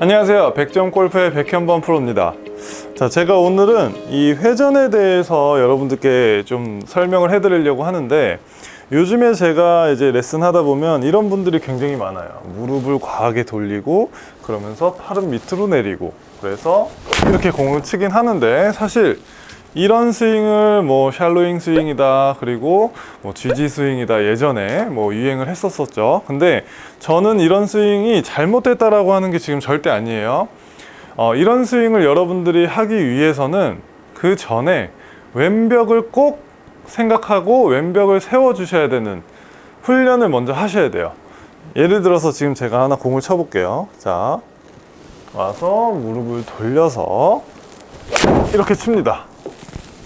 안녕하세요. 백점골프의 백현범 프로입니다. 자 제가 오늘은 이 회전에 대해서 여러분들께 좀 설명을 해 드리려고 하는데 요즘에 제가 이제 레슨 하다 보면 이런 분들이 굉장히 많아요. 무릎을 과하게 돌리고 그러면서 팔은 밑으로 내리고 그래서 이렇게 공을 치긴 하는데 사실 이런 스윙을 뭐 샬로잉 스윙이다 그리고 뭐 GG 스윙이다 예전에 뭐 유행을 했었었죠. 근데 저는 이런 스윙이 잘못됐다라고 하는 게 지금 절대 아니에요. 어, 이런 스윙을 여러분들이 하기 위해서는 그 전에 왼벽을 꼭 생각하고 왼벽을 세워 주셔야 되는 훈련을 먼저 하셔야 돼요. 예를 들어서 지금 제가 하나 공을 쳐 볼게요. 자 와서 무릎을 돌려서 이렇게 칩니다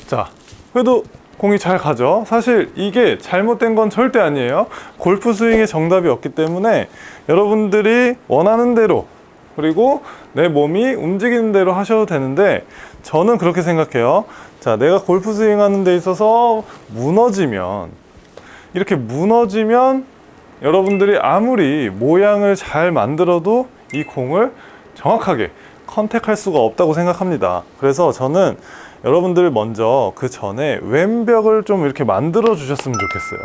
자, 그래도 공이 잘 가죠. 사실 이게 잘못된 건 절대 아니에요. 골프 스윙의 정답이 없기 때문에 여러분들이 원하는 대로 그리고 내 몸이 움직이는 대로 하셔도 되는데 저는 그렇게 생각해요. 자, 내가 골프 스윙 하는 데 있어서 무너지면 이렇게 무너지면 여러분들이 아무리 모양을 잘 만들어도 이 공을 정확하게 컨택할 수가 없다고 생각합니다. 그래서 저는 여러분들 먼저 그 전에 왼벽을 좀 이렇게 만들어 주셨으면 좋겠어요.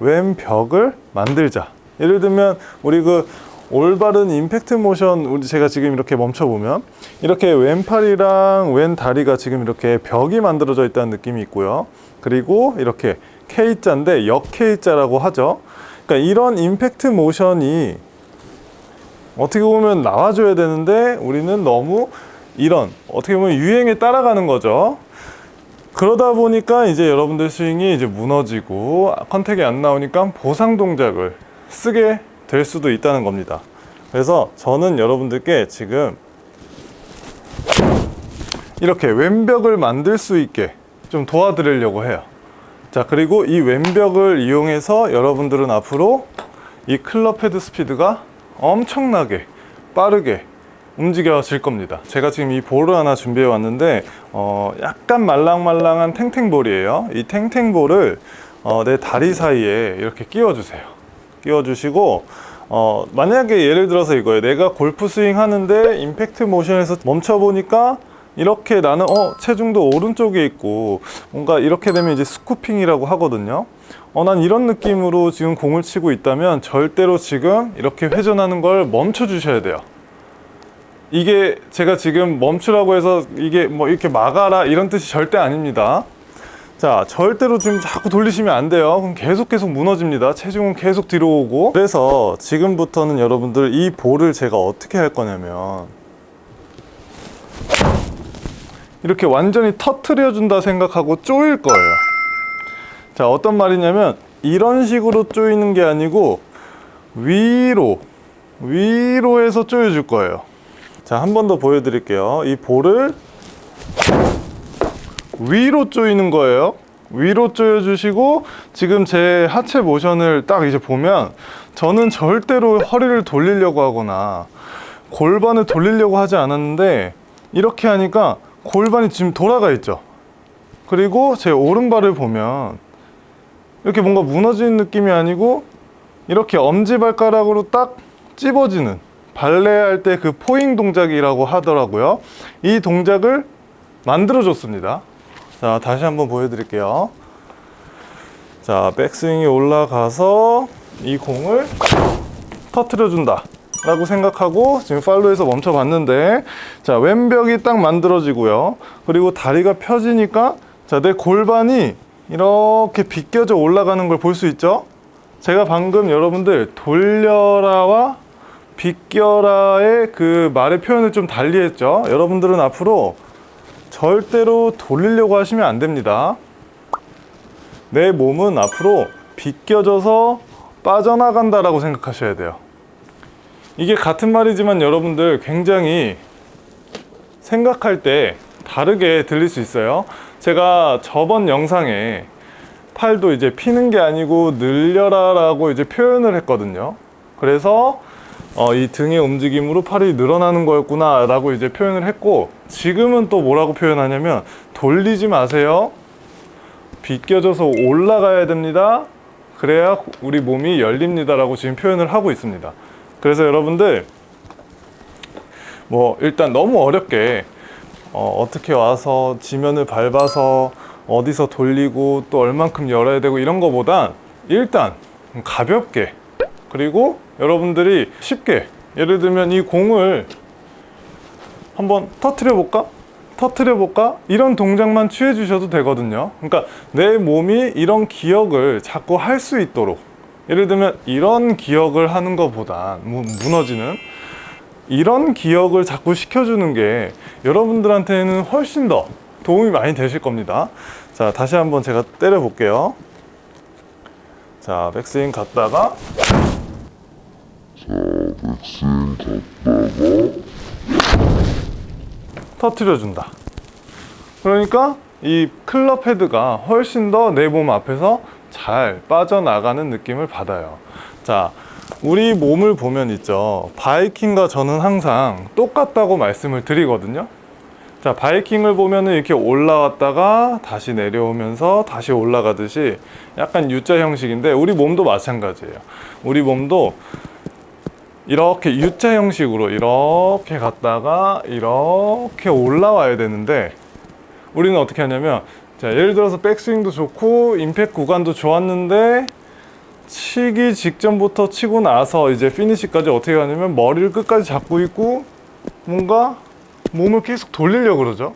왼벽을 만들자. 예를 들면 우리 그 올바른 임팩트 모션 우리 제가 지금 이렇게 멈춰 보면 이렇게 왼팔이랑 왼다리가 지금 이렇게 벽이 만들어져 있다는 느낌이 있고요. 그리고 이렇게 K자인데 역 K자라고 하죠. 그러니까 이런 임팩트 모션이 어떻게 보면 나와줘야 되는데 우리는 너무 이런 어떻게 보면 유행에 따라가는 거죠. 그러다 보니까 이제 여러분들 스윙이 이제 무너지고 contact이 안 나오니까 보상 동작을 쓰게 될 수도 있다는 겁니다. 그래서 저는 여러분들께 지금 이렇게 왼벽을 만들 수 있게 좀 도와드리려고 해요. 자 그리고 이 왼벽을 이용해서 여러분들은 앞으로 이 클럽 헤드 스피드가 엄청나게 빠르게 움직여질 겁니다. 제가 지금 이 볼을 하나 준비해 왔는데 어, 약간 말랑말랑한 탱탱볼이에요. 이 탱탱볼을 어, 내 다리 사이에 이렇게 끼워 주세요. 끼워 주시고 어, 만약에 예를 들어서 이거예요. 내가 골프 스윙 하는데 임팩트 모션에서 멈춰 보니까 이렇게 나는 어 체중도 오른쪽에 있고 뭔가 이렇게 되면 이제 스쿠핑이라고 하거든요. 어 난 이런 느낌으로 지금 공을 치고 있다면 절대로 지금 이렇게 회전하는 걸 멈춰 주셔야 돼요 이게 제가 지금 멈추라고 해서 이게 뭐 이렇게 막아라 이런 뜻이 절대 아닙니다. 자 절대로 지금 자꾸 돌리시면 안 돼요. 그럼 계속 계속 무너집니다. 체중은 계속 뒤로 오고. 그래서 지금부터는 여러분들 이 볼을 제가 어떻게 할 거냐면 이렇게 완전히 터트려 준다 생각하고 쪼일 거예요. 자 어떤 말이냐면 이런 식으로 쪼이는 게 아니고 위로 위로 해서 쪼여 줄 거예요 자, 한 번 더 보여드릴게요. 이 볼을 위로 조이는 거예요. 위로 조여주시고 지금 제 하체 모션을 딱 이제 보면 저는 절대로 허리를 돌리려고 하거나 골반을 돌리려고 하지 않았는데 이렇게 하니까 골반이 지금 돌아가 있죠. 그리고 제 오른발을 보면 이렇게 뭔가 무너지는 느낌이 아니고 이렇게 엄지발가락으로 딱 찝어지는 발레할 때 그 포잉 동작이라고 하더라고요. 이 동작을 만들어 줬습니다. 자 다시 한번 보여드릴게요. 자 백스윙이 올라가서 이 공을 터트려 준다 라고 생각하고 지금 팔로에서 멈춰 봤는데 자 왼벽이 딱 만들어지고요. 그리고 다리가 펴지니까 자 내 골반이 이렇게 비껴져 올라가는 걸 볼 수 있죠? 제가 방금 여러분들 돌려라와 비껴라의 그 말의 표현을 좀 달리 했죠. 여러분들은 앞으로 절대로 돌리려고 하시면 안 됩니다. 내 몸은 앞으로 비껴져서 빠져나간다 라고 생각하셔야 돼요. 이게 같은 말이지만 여러분들 굉장히 생각할 때 다르게 들릴 수 있어요. 제가 저번 영상에 팔도 이제 피는 게 아니고 늘려라 라고 이제 표현을 했거든요. 그래서 어, 이 등의 움직임으로 팔이 늘어나는 거였구나 라고 이제 표현을 했고 지금은 또 뭐라고 표현하냐면 돌리지 마세요. 비껴져서 올라가야 됩니다. 그래야 우리 몸이 열립니다 라고 지금 표현을 하고 있습니다. 그래서 여러분들 뭐 일단 너무 어렵게 어, 어떻게 와서 지면을 밟아서 어디서 돌리고 또 얼만큼 열어야 되고 이런 거보단 일단 가볍게 그리고 여러분들이 쉽게 예를 들면 이 공을 한번 터트려 볼까? 터트려 볼까? 이런 동작만 취해 주셔도 되거든요. 그러니까 내 몸이 이런 기억을 자꾸 할 수 있도록 예를 들면 이런 기억을 하는 것보다 무- 무너지는 이런 기억을 자꾸 시켜주는 게 여러분들한테는 훨씬 더 도움이 많이 되실 겁니다. 자, 다시 한번 제가 때려 볼게요. 자, 백스윙 갔다가 터트려 준다. 그러니까 이 클럽 헤드가 훨씬 더 내 몸 앞에서 잘 빠져나가는 느낌을 받아요. 자, 우리 몸을 보면 있죠. 바이킹과 저는 항상 똑같다고 말씀을 드리거든요. 자, 바이킹을 보면은 이렇게 올라왔다가 다시 내려오면서 다시 올라가듯이 약간 U자 형식인데 우리 몸도 마찬가지예요. 우리 몸도 이렇게 U자 형식으로 이렇게 갔다가 이렇게 올라와야 되는데 우리는 어떻게 하냐면 자 예를 들어서 백스윙도 좋고 임팩 구간도 좋았는데 치기 직전부터 치고 나서 이제 피니시까지 어떻게 하냐면 머리를 끝까지 잡고 있고 뭔가 몸을 계속 돌리려고 그러죠.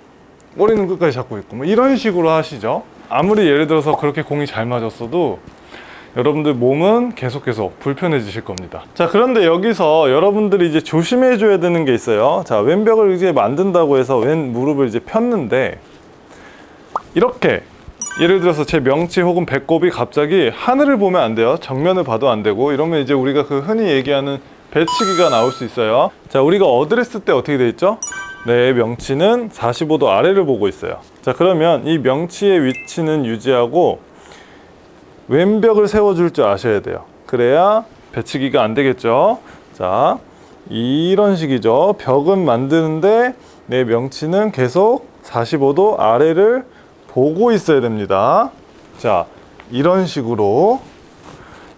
머리는 끝까지 잡고 있고 뭐 이런 식으로 하시죠. 아무리 예를 들어서 그렇게 공이 잘 맞았어도 여러분들 몸은 계속 계속 불편해지실 겁니다. 자, 그런데 여기서 여러분들이 이제 조심해 줘야 되는 게 있어요. 자, 왼벽을 이제 만든다고 해서 왼 무릎을 이제 폈는데 이렇게 예를 들어서 제 명치 혹은 배꼽이 갑자기 하늘을 보면 안 돼요. 정면을 봐도 안 되고 이러면 이제 우리가 그 흔히 얘기하는 배치기가 나올 수 있어요. 자, 우리가 어드레스 때 어떻게 돼 있죠? 내 명치는 45도 아래를 보고 있어요. 자, 그러면 이 명치의 위치는 유지하고 왼벽을 세워줄 줄 아셔야 돼요. 그래야 배치기가 안 되겠죠. 자, 이런 식이죠. 벽은 만드는데 내 명치는 계속 45도 아래를 보고 있어야 됩니다. 자, 이런 식으로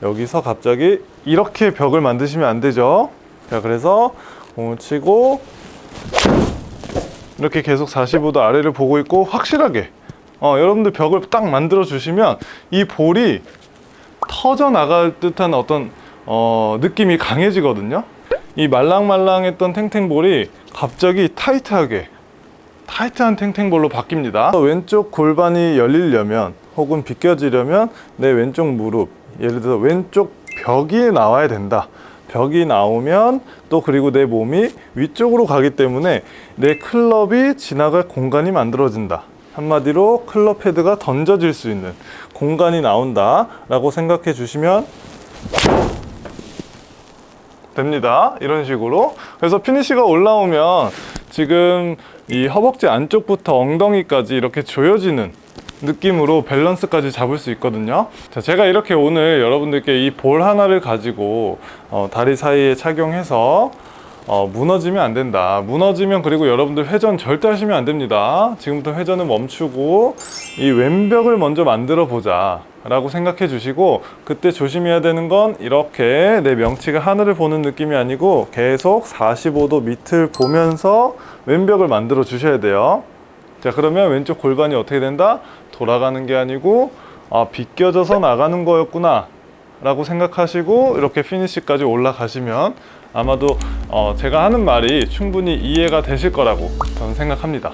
여기서 갑자기 이렇게 벽을 만드시면 안 되죠. 자, 그래서 공을 치고 이렇게 계속 45도 아래를 보고 있고 확실하게 어, 여러분들 벽을 딱 만들어 주시면 이 볼이 터져 나갈 듯한 어떤 어, 느낌이 강해지거든요. 이 말랑말랑했던 탱탱볼이 갑자기 타이트하게 타이트한 탱탱볼로 바뀝니다. 왼쪽 골반이 열리려면 혹은 비껴지려면 내 왼쪽 무릎, 예를 들어 왼쪽 벽이 나와야 된다. 벽이 나오면 또 그리고 내 몸이 위쪽으로 가기 때문에 내 클럽이 지나갈 공간이 만들어진다. 한마디로 클럽 헤드가 던져질 수 있는 공간이 나온다 라고 생각해 주시면 됩니다. 이런 식으로. 그래서 피니시가 올라오면 지금 이 허벅지 안쪽부터 엉덩이까지 이렇게 조여지는 느낌으로 밸런스까지 잡을 수 있거든요. 자, 제가 이렇게 오늘 여러분들께 이 볼 하나를 가지고 어, 다리 사이에 착용해서 어, 무너지면 안 된다. 무너지면 그리고 여러분들 회전 절대 하시면 안 됩니다. 지금부터 회전을 멈추고 이 왼벽을 먼저 만들어 보자. 라고 생각해 주시고 그때 조심해야 되는 건 이렇게 내 명치가 하늘을 보는 느낌이 아니고 계속 45도 밑을 보면서 왼벽을 만들어 주셔야 돼요. 자 그러면 왼쪽 골반이 어떻게 된다? 돌아가는 게 아니고 아 비껴져서 나가는 거였구나 라고 생각하시고 이렇게 피니시까지 올라가시면 아마도 어, 제가 하는 말이 충분히 이해가 되실 거라고 저는 생각합니다.